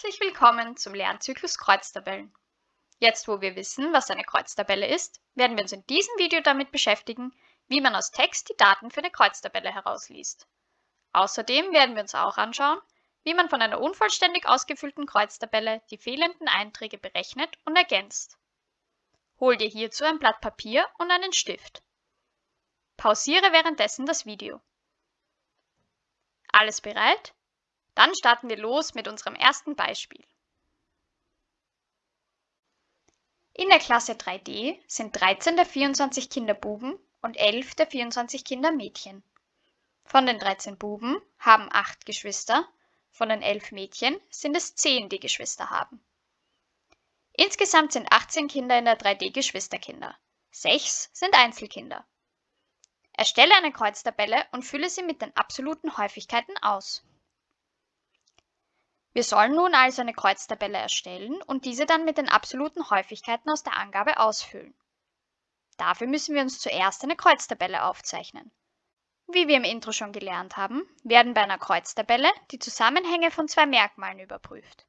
Herzlich willkommen zum Lernzyklus Kreuztabellen. Jetzt, wo wir wissen, was eine Kreuztabelle ist, werden wir uns in diesem Video damit beschäftigen, wie man aus Text die Daten für eine Kreuztabelle herausliest. Außerdem werden wir uns auch anschauen, wie man von einer unvollständig ausgefüllten Kreuztabelle die fehlenden Einträge berechnet und ergänzt. Hol dir hierzu ein Blatt Papier und einen Stift. Pausiere währenddessen das Video. Alles bereit? Dann starten wir los mit unserem ersten Beispiel. In der Klasse 3D sind 13 der 24 Kinder Buben und 11 der 24 Kinder Mädchen. Von den 13 Buben haben 8 Geschwister, von den 11 Mädchen sind es 10, die Geschwister haben. Insgesamt sind 18 Kinder in der 3D Geschwisterkinder. 6 sind Einzelkinder. Erstelle eine Kreuztabelle und fülle sie mit den absoluten Häufigkeiten aus. Wir sollen nun also eine Kreuztabelle erstellen und diese dann mit den absoluten Häufigkeiten aus der Angabe ausfüllen. Dafür müssen wir uns zuerst eine Kreuztabelle aufzeichnen. Wie wir im Intro schon gelernt haben, werden bei einer Kreuztabelle die Zusammenhänge von zwei Merkmalen überprüft.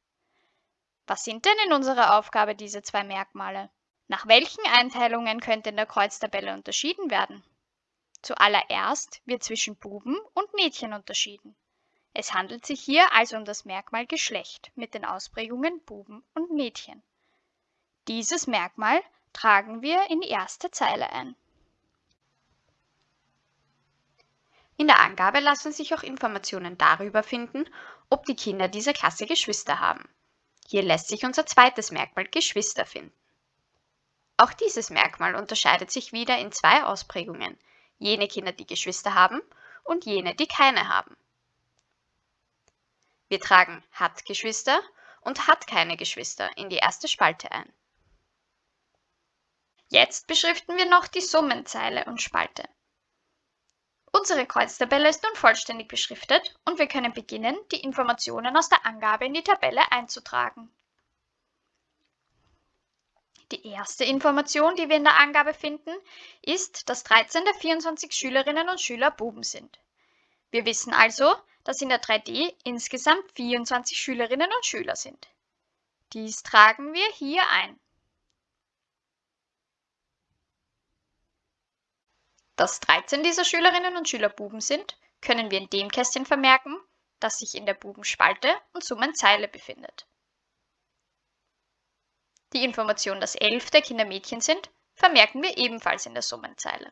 Was sind denn in unserer Aufgabe diese zwei Merkmale? Nach welchen Einteilungen könnte in der Kreuztabelle unterschieden werden? Zuallererst wird zwischen Buben und Mädchen unterschieden. Es handelt sich hier also um das Merkmal Geschlecht mit den Ausprägungen Buben und Mädchen. Dieses Merkmal tragen wir in die erste Zeile ein. In der Angabe lassen sich auch Informationen darüber finden, ob die Kinder dieser Klasse Geschwister haben. Hier lässt sich unser zweites Merkmal Geschwister finden. Auch dieses Merkmal unterscheidet sich wieder in zwei Ausprägungen, jene Kinder, die Geschwister haben und jene, die keine haben. Wir tragen hat Geschwister und hat keine Geschwister in die erste Spalte ein. Jetzt beschriften wir noch die Summenzeile und Spalte. Unsere Kreuztabelle ist nun vollständig beschriftet und wir können beginnen, die Informationen aus der Angabe in die Tabelle einzutragen. Die erste Information, die wir in der Angabe finden, ist, dass 13 der 24 Schülerinnen und Schüler Buben sind. Wir wissen also, dass in der 3D insgesamt 24 Schülerinnen und Schüler sind. Dies tragen wir hier ein. Dass 13 dieser Schülerinnen und Schüler Buben sind, können wir in dem Kästchen vermerken, das sich in der Bubenspalte und Summenzeile befindet. Die Information, dass 11 der Kinder Mädchen sind, vermerken wir ebenfalls in der Summenzeile.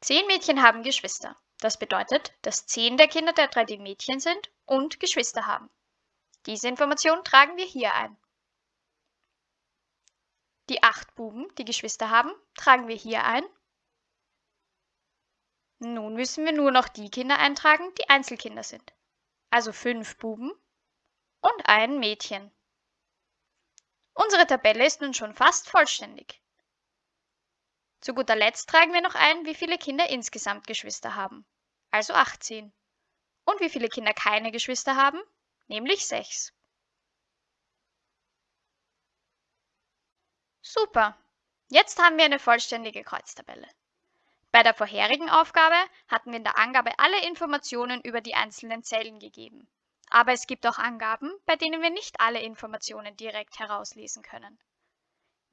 Zehn Mädchen haben Geschwister. Das bedeutet, dass 10 der Kinder der 3D Mädchen sind und Geschwister haben. Diese Information tragen wir hier ein. Die 8 Buben, die Geschwister haben, tragen wir hier ein. Nun müssen wir nur noch die Kinder eintragen, die Einzelkinder sind. Also 5 Buben und ein Mädchen. Unsere Tabelle ist nun schon fast vollständig. Zu guter Letzt tragen wir noch ein, wie viele Kinder insgesamt Geschwister haben also 18. Und wie viele Kinder keine Geschwister haben? Nämlich 6. Super! Jetzt haben wir eine vollständige Kreuztabelle. Bei der vorherigen Aufgabe hatten wir in der Angabe alle Informationen über die einzelnen Zellen gegeben. Aber es gibt auch Angaben, bei denen wir nicht alle Informationen direkt herauslesen können.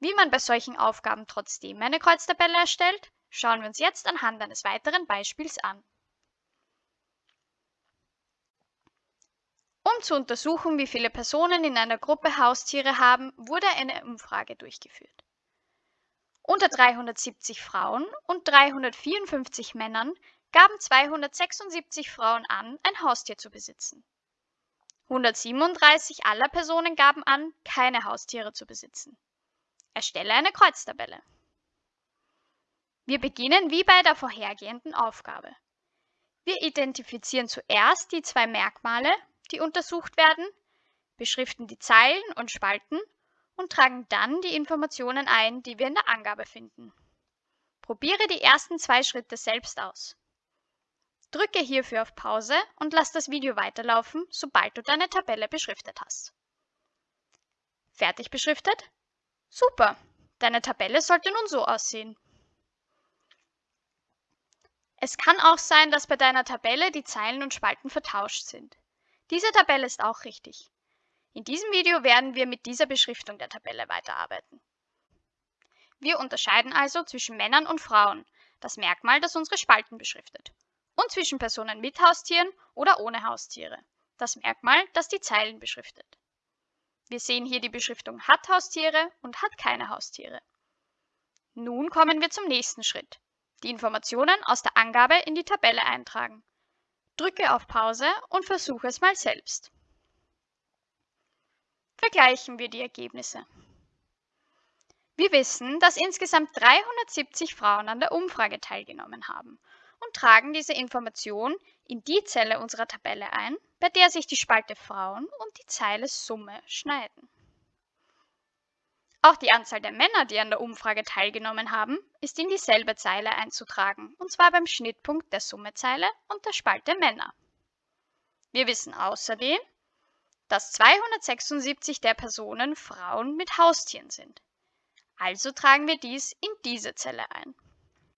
Wie man bei solchen Aufgaben trotzdem eine Kreuztabelle erstellt, schauen wir uns jetzt anhand eines weiteren Beispiels an. Um zu untersuchen, wie viele Personen in einer Gruppe Haustiere haben, wurde eine Umfrage durchgeführt. Unter 370 Frauen und 354 Männern gaben 276 Frauen an, ein Haustier zu besitzen. 137 aller Personen gaben an, keine Haustiere zu besitzen. Erstelle eine Kreuztabelle. Wir beginnen wie bei der vorhergehenden Aufgabe. Wir identifizieren zuerst die zwei Merkmale, die untersucht werden, beschriften die Zeilen und Spalten und tragen dann die Informationen ein, die wir in der Angabe finden. Probiere die ersten zwei Schritte selbst aus. Drücke hierfür auf Pause und lass das Video weiterlaufen, sobald du deine Tabelle beschriftet hast. Fertig beschriftet? Super! Deine Tabelle sollte nun so aussehen. Es kann auch sein, dass bei deiner Tabelle die Zeilen und Spalten vertauscht sind. Diese Tabelle ist auch richtig. In diesem Video werden wir mit dieser Beschriftung der Tabelle weiterarbeiten. Wir unterscheiden also zwischen Männern und Frauen, das Merkmal, das unsere Spalten beschriftet, und zwischen Personen mit Haustieren oder ohne Haustiere, das Merkmal, das die Zeilen beschriftet. Wir sehen hier die Beschriftung hat Haustiere und hat keine Haustiere. Nun kommen wir zum nächsten Schritt. Die Informationen aus der Angabe in die Tabelle eintragen. Drücke auf Pause und versuche es mal selbst. Vergleichen wir die Ergebnisse. Wir wissen, dass insgesamt 370 Frauen an der Umfrage teilgenommen haben und tragen diese Information in die Zelle unserer Tabelle ein, bei der sich die Spalte Frauen und die Zeile Summe schneiden. Auch die Anzahl der Männer, die an der Umfrage teilgenommen haben, ist in dieselbe Zeile einzutragen, und zwar beim Schnittpunkt der Summezeile und der Spalte Männer. Wir wissen außerdem, dass 276 der Personen Frauen mit Haustieren sind. Also tragen wir dies in diese Zelle ein.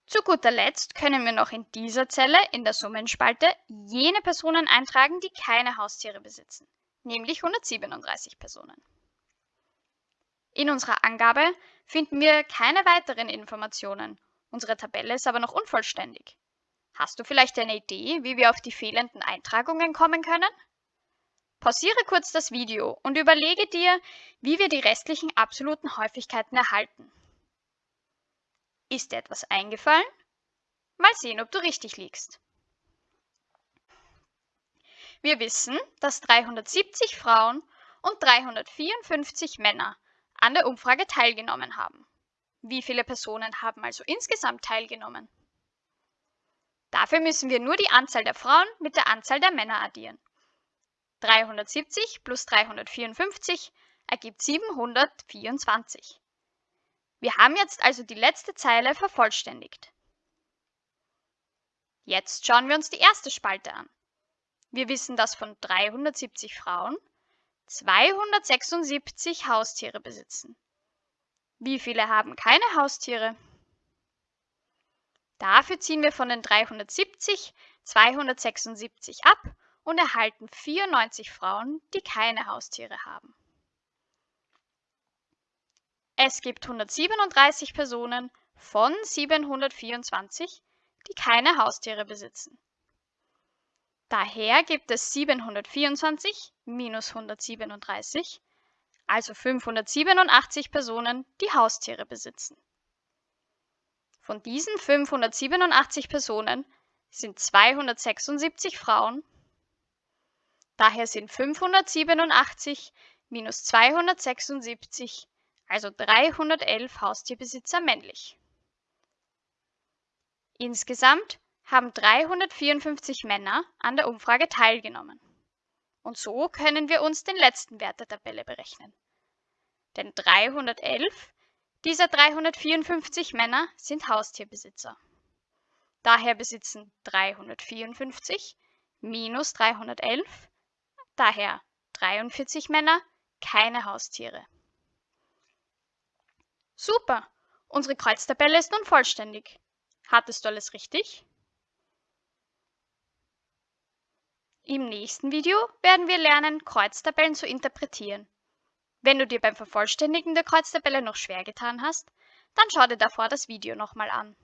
Zu guter Letzt können wir noch in dieser Zelle in der Summenspalte jene Personen eintragen, die keine Haustiere besitzen, nämlich 137 Personen. In unserer Angabe finden wir keine weiteren Informationen. Unsere Tabelle ist aber noch unvollständig. Hast du vielleicht eine Idee, wie wir auf die fehlenden Eintragungen kommen können? Pausiere kurz das Video und überlege dir, wie wir die restlichen absoluten Häufigkeiten erhalten. Ist dir etwas eingefallen? Mal sehen, ob du richtig liegst. Wir wissen, dass 370 Frauen und 354 Männer an der Umfrage teilgenommen haben. Wie viele Personen haben also insgesamt teilgenommen? Dafür müssen wir nur die Anzahl der Frauen mit der Anzahl der Männer addieren. 370 plus 354 ergibt 724. Wir haben jetzt also die letzte Zeile vervollständigt. Jetzt schauen wir uns die erste Spalte an. Wir wissen, dass von 370 Frauen 276 Haustiere besitzen. Wie viele haben keine Haustiere? Dafür ziehen wir von den 370 276 ab und erhalten 94 Frauen, die keine Haustiere haben. Es gibt 137 Personen von 724, die keine Haustiere besitzen. Daher gibt es 724 minus 137, also 587 Personen, die Haustiere besitzen. Von diesen 587 Personen sind 276 Frauen, daher sind 587 minus 276, also 311 Haustierbesitzer männlich. Insgesamt haben 354 Männer an der Umfrage teilgenommen. Und so können wir uns den letzten Wert der Tabelle berechnen. Denn 311 dieser 354 Männer sind Haustierbesitzer. Daher besitzen 354 minus 311, daher 43 Männer, keine Haustiere. Super! Unsere Kreuztabelle ist nun vollständig. Hattest du alles richtig? Im nächsten Video werden wir lernen, Kreuztabellen zu interpretieren. Wenn du dir beim Vervollständigen der Kreuztabelle noch schwer getan hast, dann schau dir davor das Video nochmal an.